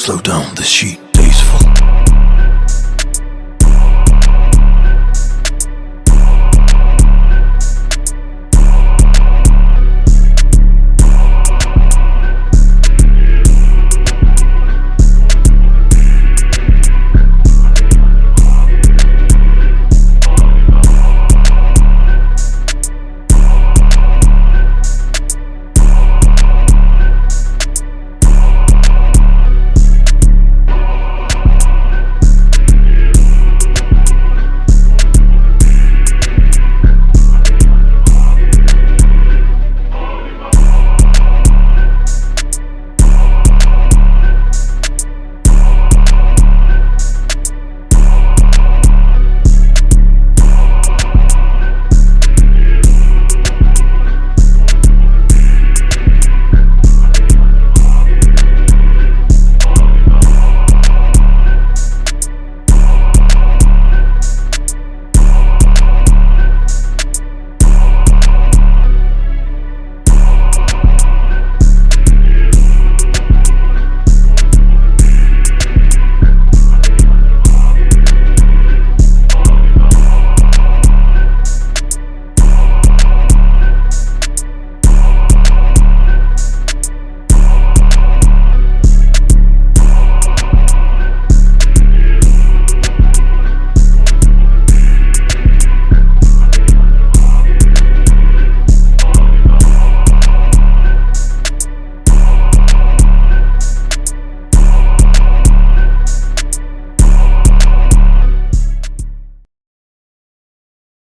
Slow down the sheet.